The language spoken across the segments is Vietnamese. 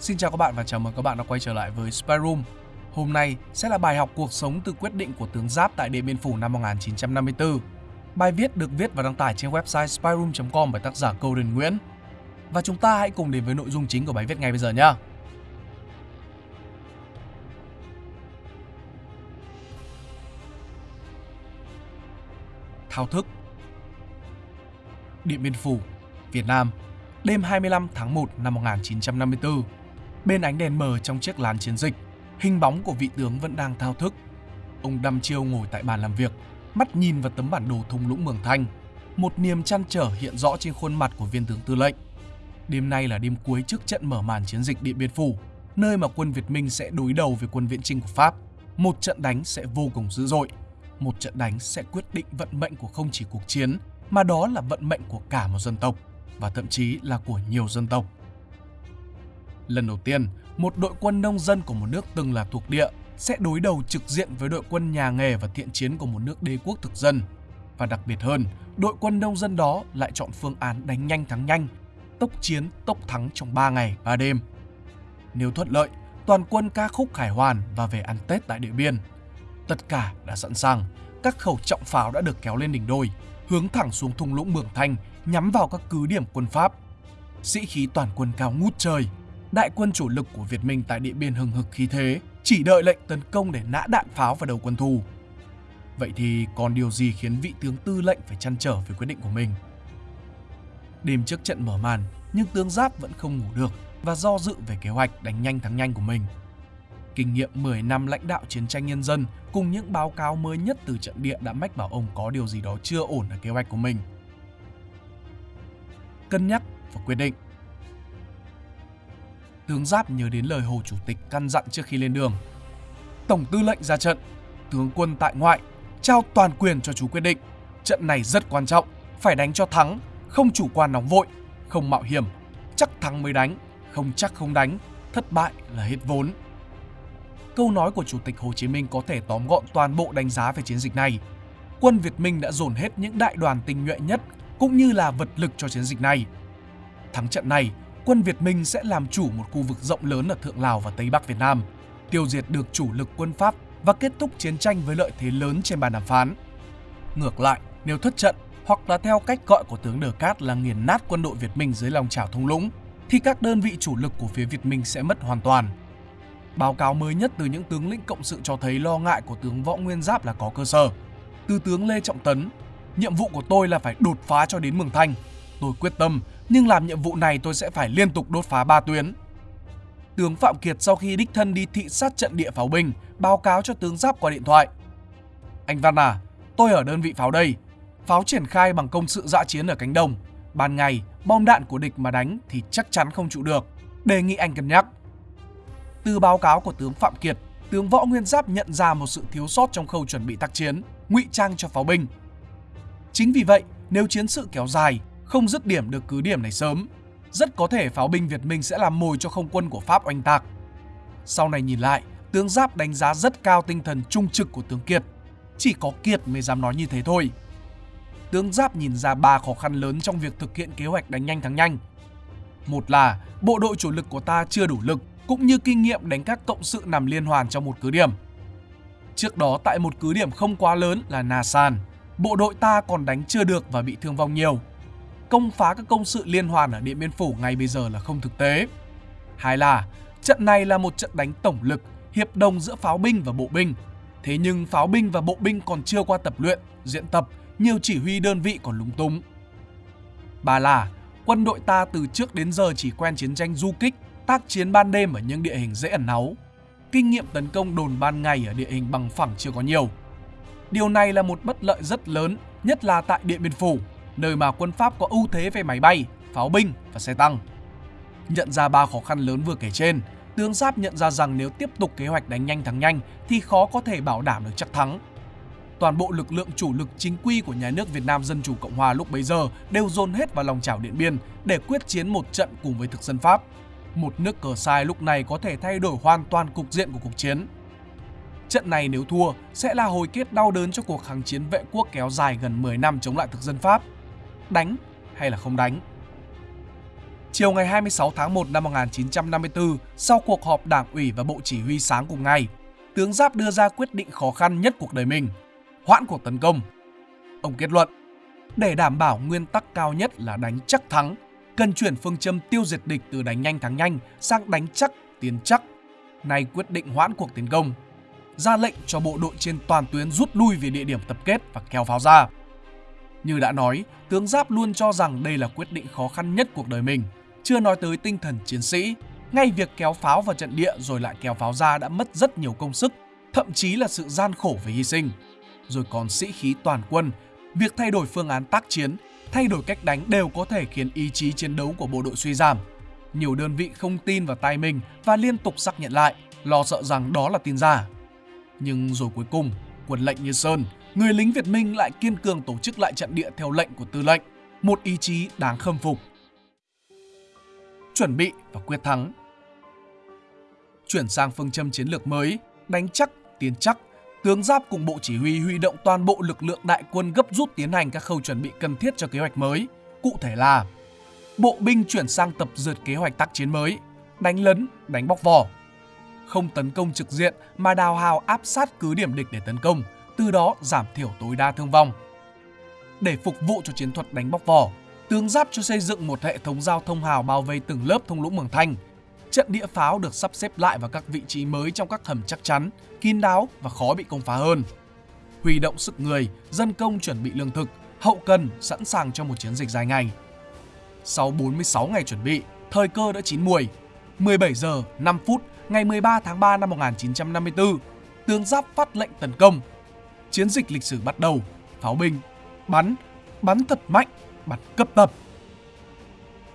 Xin chào các bạn và chào mừng các bạn đã quay trở lại với Spy Room. Hôm nay sẽ là bài học cuộc sống từ quyết định của tướng Giáp tại Điện Biên Phủ năm 1954. Bài viết được viết và đăng tải trên website spyroom.com bởi tác giả Golden Nguyễn. Và chúng ta hãy cùng đến với nội dung chính của bài viết ngay bây giờ nhé. Thao thức Điện Biên Phủ, Việt Nam, đêm 25 tháng 1 năm 1954 Bên ánh đèn mờ trong chiếc lán chiến dịch, hình bóng của vị tướng vẫn đang thao thức. Ông đăm chiêu ngồi tại bàn làm việc, mắt nhìn vào tấm bản đồ thung lũng Mường Thanh. Một niềm chăn trở hiện rõ trên khuôn mặt của viên tướng tư lệnh. Đêm nay là đêm cuối trước trận mở màn chiến dịch Điện Biên Phủ, nơi mà quân Việt Minh sẽ đối đầu với quân viễn chinh của Pháp. Một trận đánh sẽ vô cùng dữ dội. Một trận đánh sẽ quyết định vận mệnh của không chỉ cuộc chiến, mà đó là vận mệnh của cả một dân tộc và thậm chí là của nhiều dân tộc. Lần đầu tiên, một đội quân nông dân của một nước từng là thuộc địa sẽ đối đầu trực diện với đội quân nhà nghề và thiện chiến của một nước đế quốc thực dân. Và đặc biệt hơn, đội quân nông dân đó lại chọn phương án đánh nhanh thắng nhanh, tốc chiến tốc thắng trong 3 ngày 3 đêm. Nếu thuận lợi, toàn quân ca khúc khải hoàn và về ăn Tết tại Điện Biên. Tất cả đã sẵn sàng, các khẩu trọng pháo đã được kéo lên đỉnh đồi, hướng thẳng xuống thung lũng Mường Thanh, nhắm vào các cứ điểm quân Pháp. Sĩ khí toàn quân cao ngút trời, đại quân chủ lực của Việt Minh tại Điện Biên hừng hực khí thế, chỉ đợi lệnh tấn công để nã đạn pháo vào đầu quân thù. Vậy thì còn điều gì khiến vị tướng tư lệnh phải chăn trở về quyết định của mình? Đêm trước trận mở màn, nhưng tướng Giáp vẫn không ngủ được và do dự về kế hoạch đánh nhanh thắng nhanh của mình. Kinh nghiệm 10 năm lãnh đạo chiến tranh nhân dân cùng những báo cáo mới nhất từ trận địa đã mách bảo ông có điều gì đó chưa ổn ở kế hoạch của mình. Cân nhắc và quyết định tướng Giáp nhớ đến lời Hồ Chủ tịch căn dặn trước khi lên đường. Tổng tư lệnh ra trận, tướng quân tại ngoại, trao toàn quyền cho chú quyết định. Trận này rất quan trọng, phải đánh cho thắng, không chủ quan nóng vội, không mạo hiểm, chắc thắng mới đánh, không chắc không đánh, thất bại là hết vốn. Câu nói của Chủ tịch Hồ Chí Minh có thể tóm gọn toàn bộ đánh giá về chiến dịch này. Quân Việt Minh đã dồn hết những đại đoàn tinh nhuệ nhất cũng như là vật lực cho chiến dịch này. Thắng trận này, quân Việt Minh sẽ làm chủ một khu vực rộng lớn ở Thượng Lào và Tây Bắc Việt Nam, tiêu diệt được chủ lực quân Pháp và kết thúc chiến tranh với lợi thế lớn trên bàn đàm phán. Ngược lại, nếu thất trận hoặc là theo cách gọi của tướng Đờ Cát là nghiền nát quân đội Việt Minh dưới lòng chảo thung lũng, thì các đơn vị chủ lực của phía Việt Minh sẽ mất hoàn toàn. Báo cáo mới nhất từ những tướng lĩnh cộng sự cho thấy lo ngại của tướng Võ Nguyên Giáp là có cơ sở. Từ tướng Lê Trọng Tấn, nhiệm vụ của tôi là phải đột phá cho đến Mường Thanh. Tôi quyết tâm nhưng làm nhiệm vụ này tôi sẽ phải liên tục đốt phá ba tuyến. Tướng Phạm Kiệt sau khi đích thân đi thị sát trận địa pháo binh, báo cáo cho tướng Giáp qua điện thoại. Anh Văn à, tôi ở đơn vị pháo đây. Pháo triển khai bằng công sự dã chiến ở cánh đồng. Ban ngày, bom đạn của địch mà đánh thì chắc chắn không trụ được. Đề nghị anh cân nhắc. Từ báo cáo của tướng Phạm Kiệt, tướng Võ Nguyên Giáp nhận ra một sự thiếu sót trong khâu chuẩn bị tác chiến, ngụy trang cho pháo binh. Chính vì vậy, nếu chiến sự kéo dài, không dứt điểm được cứ điểm này sớm, rất có thể pháo binh Việt Minh sẽ làm mồi cho không quân của Pháp oanh tạc. Sau này nhìn lại, tướng Giáp đánh giá rất cao tinh thần trung trực của tướng Kiệt. Chỉ có Kiệt mới dám nói như thế thôi. Tướng Giáp nhìn ra ba khó khăn lớn trong việc thực hiện kế hoạch đánh nhanh thắng nhanh. Một là bộ đội chủ lực của ta chưa đủ lực cũng như kinh nghiệm đánh các cộng sự nằm liên hoàn trong một cứ điểm. Trước đó tại một cứ điểm không quá lớn là Na San, bộ đội ta còn đánh chưa được và bị thương vong nhiều công phá các công sự liên hoàn ở Điện Biên Phủ ngay bây giờ là không thực tế. Hai là, trận này là một trận đánh tổng lực, hiệp đồng giữa pháo binh và bộ binh. Thế nhưng pháo binh và bộ binh còn chưa qua tập luyện, diễn tập, nhiều chỉ huy đơn vị còn lúng túng. Ba là, quân đội ta từ trước đến giờ chỉ quen chiến tranh du kích, tác chiến ban đêm ở những địa hình dễ ẩn náu. Kinh nghiệm tấn công đồn ban ngày ở địa hình bằng phẳng chưa có nhiều. Điều này là một bất lợi rất lớn, nhất là tại Điện Biên Phủ, nơi mà quân Pháp có ưu thế về máy bay, pháo binh và xe tăng. Nhận ra ba khó khăn lớn vừa kể trên, tướng Giáp nhận ra rằng nếu tiếp tục kế hoạch đánh nhanh thắng nhanh thì khó có thể bảo đảm được chắc thắng. Toàn bộ lực lượng chủ lực chính quy của nhà nước Việt Nam Dân Chủ Cộng Hòa lúc bấy giờ đều dồn hết vào lòng chảo Điện Biên để quyết chiến một trận cùng với thực dân Pháp. Một nước cờ sai lúc này có thể thay đổi hoàn toàn cục diện của cuộc chiến. Trận này nếu thua sẽ là hồi kết đau đớn cho cuộc kháng chiến vệ quốc kéo dài gần 10 năm chống lại thực dân Pháp đánh hay là không đánh. Chiều ngày 26 tháng 1 năm 1954, sau cuộc họp đảng ủy và bộ chỉ huy sáng cùng ngày, tướng Giáp đưa ra quyết định khó khăn nhất cuộc đời mình, hoãn cuộc tấn công. Ông kết luận, để đảm bảo nguyên tắc cao nhất là đánh chắc thắng, cần chuyển phương châm tiêu diệt địch từ đánh nhanh thắng nhanh sang đánh chắc tiến chắc. Nay quyết định hoãn cuộc tiến công, ra lệnh cho bộ đội trên toàn tuyến rút lui về địa điểm tập kết và kéo pháo ra. Như đã nói, tướng Giáp luôn cho rằng đây là quyết định khó khăn nhất cuộc đời mình, chưa nói tới tinh thần chiến sĩ. Ngay việc kéo pháo vào trận địa rồi lại kéo pháo ra đã mất rất nhiều công sức, thậm chí là sự gian khổ về hy sinh. Rồi còn sĩ khí toàn quân, việc thay đổi phương án tác chiến, thay đổi cách đánh đều có thể khiến ý chí chiến đấu của bộ đội suy giảm. Nhiều đơn vị không tin vào tay mình và liên tục xác nhận lại, lo sợ rằng đó là tin giả. Nhưng rồi cuối cùng, quân lệnh như Sơn, người lính Việt Minh lại kiên cường tổ chức lại trận địa theo lệnh của tư lệnh, một ý chí đáng khâm phục. Chuẩn bị và quyết thắng. Chuyển sang phương châm chiến lược mới, đánh chắc, tiến chắc, tướng Giáp cùng Bộ Chỉ huy huy động toàn bộ lực lượng đại quân gấp rút tiến hành các khâu chuẩn bị cần thiết cho kế hoạch mới. Cụ thể là Bộ binh chuyển sang tập dượt kế hoạch tác chiến mới, đánh lấn, đánh bóc vỏ, không tấn công trực diện mà đào hào áp sát cứ điểm địch để tấn công, từ đó giảm thiểu tối đa thương vong. Để phục vụ cho chiến thuật đánh bóc vỏ, tướng Giáp cho xây dựng một hệ thống giao thông hào bao vây từng lớp thung lũng Mường Thanh. Trận địa pháo được sắp xếp lại vào các vị trí mới trong các hầm chắc chắn, kín đáo và khó bị công phá hơn. Huy động sức người, dân công chuẩn bị lương thực, hậu cần sẵn sàng cho một chiến dịch dài ngày. Sau 46 ngày chuẩn bị, thời cơ đã chín muồi. 17 giờ 5 phút ngày 13 tháng 3 năm 1954, tướng Giáp phát lệnh tấn công. Chiến dịch lịch sử bắt đầu, pháo binh, bắn, bắn thật mạnh, bắn cấp tập.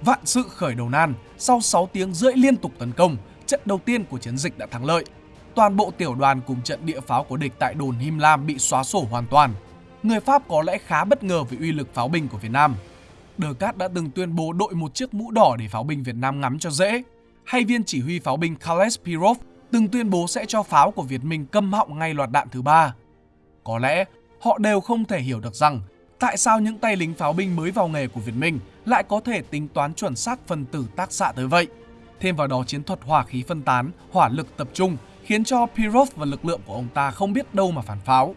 Vạn sự khởi đầu nan, sau 6 tiếng rưỡi liên tục tấn công, trận đầu tiên của chiến dịch đã thắng lợi. Toàn bộ tiểu đoàn cùng trận địa pháo của địch tại đồn Him Lam bị xóa sổ hoàn toàn. Người Pháp có lẽ khá bất ngờ về uy lực pháo binh của Việt Nam. Đờ Cát đã từng tuyên bố đội một chiếc mũ đỏ để pháo binh Việt Nam ngắm cho dễ hay viên chỉ huy pháo binh Kales Pirov từng tuyên bố sẽ cho pháo của Việt Minh câm họng ngay loạt đạn thứ ba. Có lẽ họ đều không thể hiểu được rằng tại sao những tay lính pháo binh mới vào nghề của Việt Minh lại có thể tính toán chuẩn xác phân tử tác xạ tới vậy. Thêm vào đó chiến thuật hỏa khí phân tán, hỏa lực tập trung khiến cho Pirov và lực lượng của ông ta không biết đâu mà phản pháo.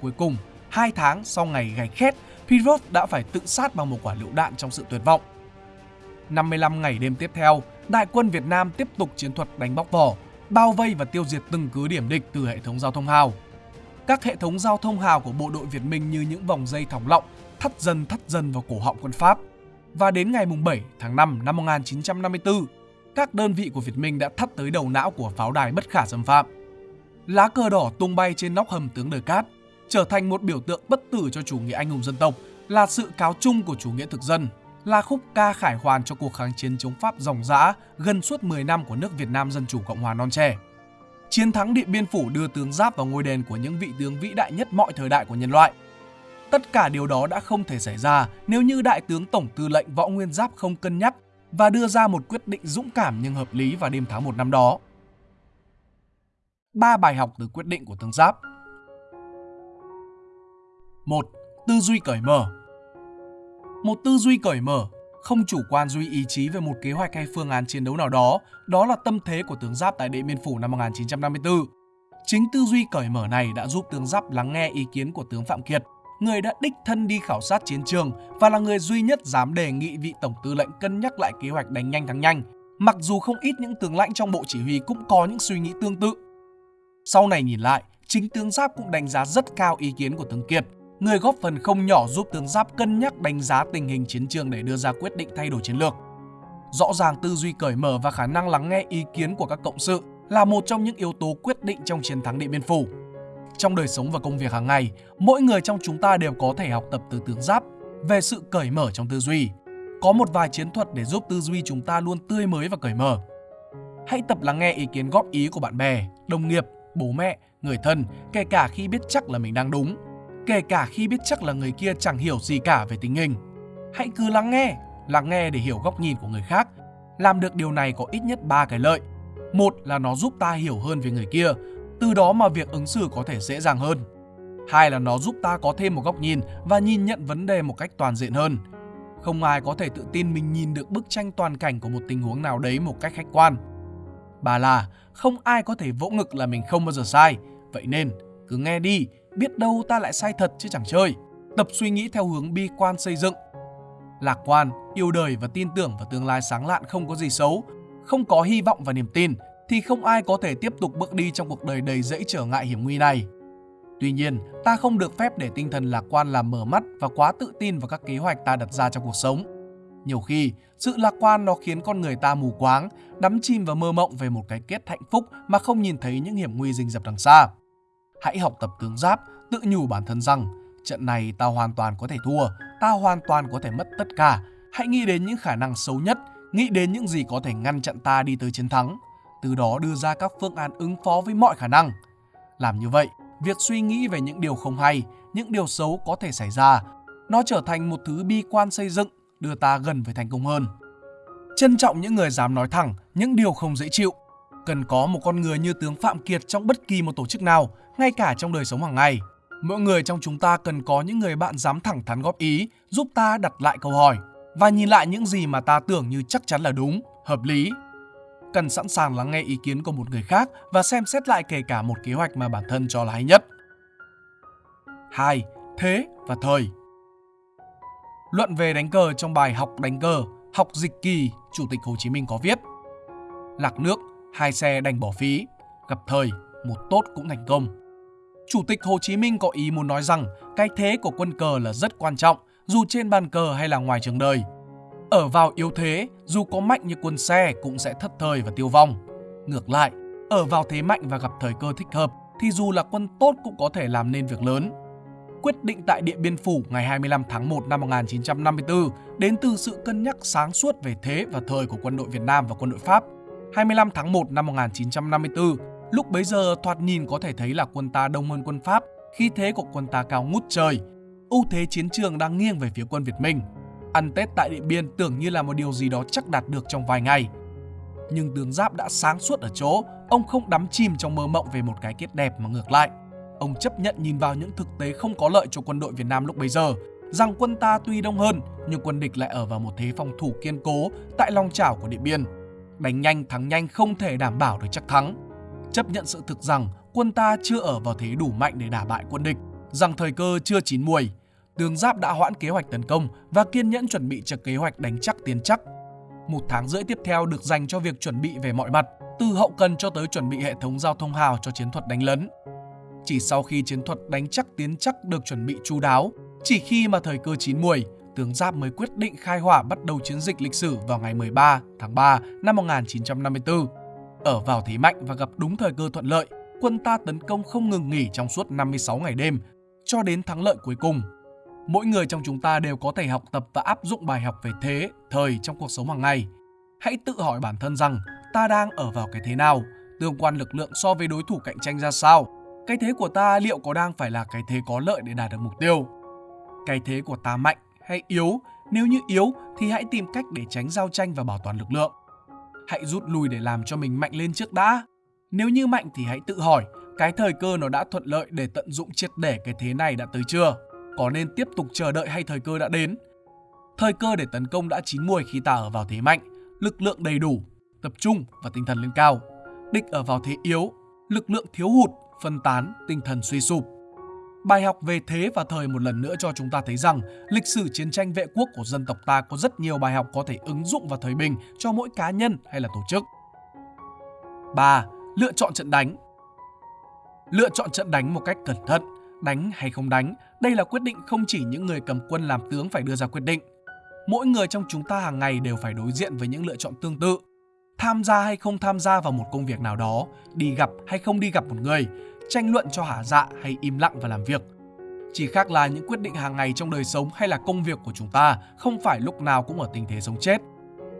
Cuối cùng, hai tháng sau ngày gạch khét, Pirov đã phải tự sát bằng một quả lựu đạn trong sự tuyệt vọng. 55 ngày đêm tiếp theo, đại quân Việt Nam tiếp tục chiến thuật đánh bóc vỏ, bao vây và tiêu diệt từng cứ điểm địch từ hệ thống giao thông hào. Các hệ thống giao thông hào của bộ đội Việt Minh như những vòng dây thòng lọng thắt dần thắt dần vào cổ họng quân Pháp. Và đến ngày 7 tháng 5 năm 1954, các đơn vị của Việt Minh đã thắt tới đầu não của pháo đài bất khả xâm phạm. Lá cờ đỏ tung bay trên nóc hầm tướng Đờ Cát, trở thành một biểu tượng bất tử cho chủ nghĩa anh hùng dân tộc, là sự cáo chung của chủ nghĩa thực dân là khúc ca khải hoàn cho cuộc kháng chiến chống Pháp ròng rã gần suốt 10 năm của nước Việt Nam Dân Chủ Cộng Hòa non trẻ. Chiến thắng Điện Biên Phủ đưa tướng Giáp vào ngôi đền của những vị tướng vĩ đại nhất mọi thời đại của nhân loại. Tất cả điều đó đã không thể xảy ra nếu như Đại tướng Tổng tư lệnh Võ Nguyên Giáp không cân nhắc và đưa ra một quyết định dũng cảm nhưng hợp lý vào đêm tháng 1 năm đó. Ba bài học từ quyết định của tướng Giáp 1. Tư duy cởi mở một tư duy cởi mở, không chủ quan duy ý chí về một kế hoạch hay phương án chiến đấu nào đó, đó là tâm thế của tướng Giáp tại Điện Biên Phủ năm 1954. Chính tư duy cởi mở này đã giúp tướng Giáp lắng nghe ý kiến của tướng Phạm Kiệt, người đã đích thân đi khảo sát chiến trường và là người duy nhất dám đề nghị vị tổng tư lệnh cân nhắc lại kế hoạch đánh nhanh thắng nhanh, mặc dù không ít những tướng lãnh trong bộ chỉ huy cũng có những suy nghĩ tương tự. Sau này nhìn lại, chính tướng Giáp cũng đánh giá rất cao ý kiến của tướng Kiệt người góp phần không nhỏ giúp tướng Giáp cân nhắc đánh giá tình hình chiến trường để đưa ra quyết định thay đổi chiến lược. Rõ ràng tư duy cởi mở và khả năng lắng nghe ý kiến của các cộng sự là một trong những yếu tố quyết định trong chiến thắng Điện Biên Phủ. Trong đời sống và công việc hàng ngày, mỗi người trong chúng ta đều có thể học tập từ tướng Giáp về sự cởi mở trong tư duy. Có một vài chiến thuật để giúp tư duy chúng ta luôn tươi mới và cởi mở. Hãy tập lắng nghe ý kiến góp ý của bạn bè, đồng nghiệp, bố mẹ, người thân, kể cả khi biết chắc là mình đang đúng kể cả khi biết chắc là người kia chẳng hiểu gì cả về tình hình. Hãy cứ lắng nghe, lắng nghe để hiểu góc nhìn của người khác. Làm được điều này có ít nhất 3 cái lợi. Một là nó giúp ta hiểu hơn về người kia, từ đó mà việc ứng xử có thể dễ dàng hơn. Hai là nó giúp ta có thêm một góc nhìn và nhìn nhận vấn đề một cách toàn diện hơn. Không ai có thể tự tin mình nhìn được bức tranh toàn cảnh của một tình huống nào đấy một cách khách quan. Bà là không ai có thể vỗ ngực là mình không bao giờ sai. Vậy nên cứ nghe đi, biết đâu ta lại sai thật chứ chẳng chơi. Tập suy nghĩ theo hướng bi quan xây dựng. Lạc quan, yêu đời và tin tưởng vào tương lai sáng lạn không có gì xấu. Không có hy vọng và niềm tin thì không ai có thể tiếp tục bước đi trong cuộc đời đầy dẫy trở ngại hiểm nguy này. Tuy nhiên, ta không được phép để tinh thần lạc quan làm mở mắt và quá tự tin vào các kế hoạch ta đặt ra trong cuộc sống. Nhiều khi, sự lạc quan nó khiến con người ta mù quáng, đắm chìm và mơ mộng về một cái kết hạnh phúc mà không nhìn thấy những hiểm nguy rình rập đằng xa. Hãy học tập tướng giáp, tự nhủ bản thân rằng trận này ta hoàn toàn có thể thua, ta hoàn toàn có thể mất tất cả. Hãy nghĩ đến những khả năng xấu nhất, nghĩ đến những gì có thể ngăn chặn ta đi tới chiến thắng, từ đó đưa ra các phương án ứng phó với mọi khả năng. Làm như vậy, việc suy nghĩ về những điều không hay, những điều xấu có thể xảy ra, nó trở thành một thứ bi quan xây dựng, đưa ta gần với thành công hơn. Trân trọng những người dám nói thẳng những điều không dễ chịu. Cần có một con người như tướng Phạm Kiệt trong bất kỳ một tổ chức nào, ngay cả trong đời sống hàng ngày. Mỗi người trong chúng ta cần có những người bạn dám thẳng thắn góp ý, giúp ta đặt lại câu hỏi và nhìn lại những gì mà ta tưởng như chắc chắn là đúng, hợp lý cần sẵn sàng lắng nghe ý kiến của một người khác và xem xét lại kể cả một kế hoạch mà bản thân cho là hay nhất. 2. Thế và thời Luận về đánh cờ trong bài học đánh cờ, học dịch kỳ, Chủ tịch Hồ Chí Minh có viết Lạc nước, hai xe đành bỏ phí, gặp thời, một tốt cũng thành công. Chủ tịch Hồ Chí Minh có ý muốn nói rằng cái thế của quân cờ là rất quan trọng, dù trên bàn cờ hay là ngoài trường đời. Ở vào yếu thế, dù có mạnh như quân xe cũng sẽ thất thời và tiêu vong. Ngược lại, ở vào thế mạnh và gặp thời cơ thích hợp thì dù là quân tốt cũng có thể làm nên việc lớn. Quyết định tại Điện Biên Phủ ngày 25 tháng 1 năm 1954 đến từ sự cân nhắc sáng suốt về thế và thời của quân đội Việt Nam và quân đội Pháp. 25 tháng 1 năm 1954, lúc bấy giờ thoạt nhìn có thể thấy là quân ta đông hơn quân Pháp, khi thế của quân ta cao ngút trời. ưu thế chiến trường đang nghiêng về phía quân Việt Minh. Ăn Tết tại Điện Biên tưởng như là một điều gì đó chắc đạt được trong vài ngày. Nhưng tướng Giáp đã sáng suốt ở chỗ, ông không đắm chìm trong mơ mộng về một cái kết đẹp mà ngược lại. Ông chấp nhận nhìn vào những thực tế không có lợi cho quân đội Việt Nam lúc bấy giờ, rằng quân ta tuy đông hơn nhưng quân địch lại ở vào một thế phòng thủ kiên cố tại lòng chảo của Điện Biên. Đánh nhanh thắng nhanh không thể đảm bảo được chắc thắng. Chấp nhận sự thực rằng quân ta chưa ở vào thế đủ mạnh để đả bại quân địch, rằng thời cơ chưa chín muồi, Tướng Giáp đã hoãn kế hoạch tấn công và kiên nhẫn chuẩn bị cho kế hoạch đánh chắc tiến chắc. Một tháng rưỡi tiếp theo được dành cho việc chuẩn bị về mọi mặt, từ hậu cần cho tới chuẩn bị hệ thống giao thông hào cho chiến thuật đánh lấn. Chỉ sau khi chiến thuật đánh chắc tiến chắc được chuẩn bị chú đáo, chỉ khi mà thời cơ chín muồi, tướng Giáp mới quyết định khai hỏa bắt đầu chiến dịch lịch sử vào ngày 13 tháng 3 năm 1954. Ở vào thế mạnh và gặp đúng thời cơ thuận lợi, quân ta tấn công không ngừng nghỉ trong suốt 56 ngày đêm, cho đến thắng lợi cuối cùng Mỗi người trong chúng ta đều có thể học tập và áp dụng bài học về thế, thời trong cuộc sống hàng ngày. Hãy tự hỏi bản thân rằng ta đang ở vào cái thế nào, tương quan lực lượng so với đối thủ cạnh tranh ra sao, cái thế của ta liệu có đang phải là cái thế có lợi để đạt được mục tiêu. Cái thế của ta mạnh hay yếu, nếu như yếu thì hãy tìm cách để tránh giao tranh và bảo toàn lực lượng. Hãy rút lui để làm cho mình mạnh lên trước đã. Nếu như mạnh thì hãy tự hỏi cái thời cơ nó đã thuận lợi để tận dụng triệt để cái thế này đã tới chưa? có nên tiếp tục chờ đợi hay thời cơ đã đến. Thời cơ để tấn công đã chín muồi khi ta ở vào thế mạnh, lực lượng đầy đủ, tập trung và tinh thần lên cao. Địch ở vào thế yếu, lực lượng thiếu hụt, phân tán, tinh thần suy sụp. Bài học về thế và thời một lần nữa cho chúng ta thấy rằng lịch sử chiến tranh vệ quốc của dân tộc ta có rất nhiều bài học có thể ứng dụng vào thời bình cho mỗi cá nhân hay là tổ chức. 3. Lựa chọn trận đánh Lựa chọn trận đánh một cách cẩn thận đánh hay không đánh, đây là quyết định không chỉ những người cầm quân làm tướng phải đưa ra quyết định. Mỗi người trong chúng ta hàng ngày đều phải đối diện với những lựa chọn tương tự. Tham gia hay không tham gia vào một công việc nào đó, đi gặp hay không đi gặp một người, tranh luận cho hả dạ hay im lặng và làm việc. Chỉ khác là những quyết định hàng ngày trong đời sống hay là công việc của chúng ta không phải lúc nào cũng ở tình thế sống chết.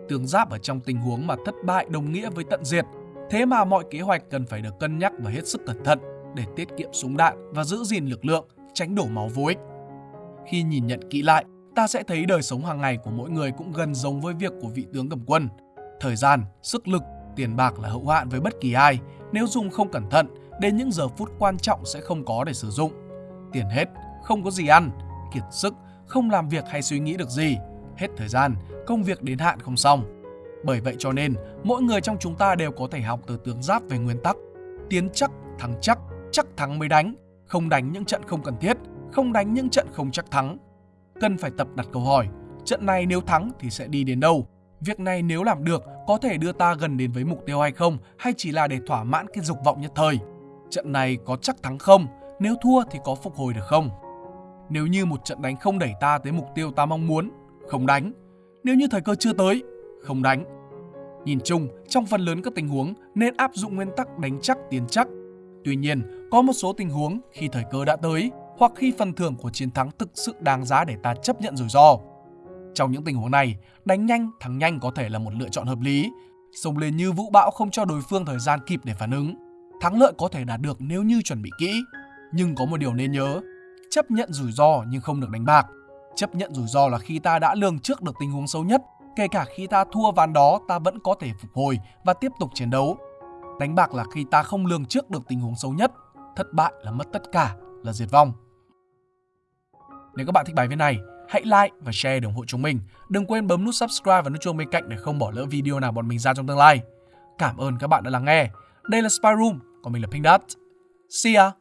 Tướng giáp ở trong tình huống mà thất bại đồng nghĩa với tận diệt, thế mà mọi kế hoạch cần phải được cân nhắc và hết sức cẩn thận để tiết kiệm súng đạn và giữ gìn lực lượng, tránh đổ máu vô ích. Khi nhìn nhận kỹ lại, ta sẽ thấy đời sống hàng ngày của mỗi người cũng gần giống với việc của vị tướng cầm quân. Thời gian, sức lực, tiền bạc là hậu hạn với bất kỳ ai, nếu dùng không cẩn thận, đến những giờ phút quan trọng sẽ không có để sử dụng. Tiền hết, không có gì ăn, kiệt sức, không làm việc hay suy nghĩ được gì, hết thời gian, công việc đến hạn không xong. Bởi vậy cho nên, mỗi người trong chúng ta đều có thể học từ tướng giáp về nguyên tắc. Tiến chắc, thắng chắc, chắc thắng mới đánh, không đánh những trận không cần thiết, không đánh những trận không chắc thắng. Cần phải tập đặt câu hỏi, trận này nếu thắng thì sẽ đi đến đâu? Việc này nếu làm được có thể đưa ta gần đến với mục tiêu hay không hay chỉ là để thỏa mãn cái dục vọng nhất thời? Trận này có chắc thắng không? Nếu thua thì có phục hồi được không? Nếu như một trận đánh không đẩy ta tới mục tiêu ta mong muốn, không đánh. Nếu như thời cơ chưa tới, không đánh. Nhìn chung, trong phần lớn các tình huống nên áp dụng nguyên tắc đánh chắc tiến chắc. Tuy nhiên, có một số tình huống khi thời cơ đã tới hoặc khi phần thưởng của chiến thắng thực sự đáng giá để ta chấp nhận rủi ro. Trong những tình huống này, đánh nhanh, thắng nhanh có thể là một lựa chọn hợp lý. Xông lên như vũ bão không cho đối phương thời gian kịp để phản ứng. Thắng lợi có thể đạt được nếu như chuẩn bị kỹ. Nhưng có một điều nên nhớ, chấp nhận rủi ro nhưng không được đánh bạc. Chấp nhận rủi ro là khi ta đã lường trước được tình huống xấu nhất, kể cả khi ta thua ván đó ta vẫn có thể phục hồi và tiếp tục chiến đấu. Đánh bạc là khi ta không lường trước được tình huống xấu nhất, thất bại là mất tất cả, là diệt vong. Nếu các bạn thích bài viết này, hãy like và share để ủng hộ chúng mình. Đừng quên bấm nút subscribe và nút chuông bên cạnh để không bỏ lỡ video nào bọn mình ra trong tương lai. Cảm ơn các bạn đã lắng nghe. Đây là Spy Room, còn mình là Pink Dot. See ya!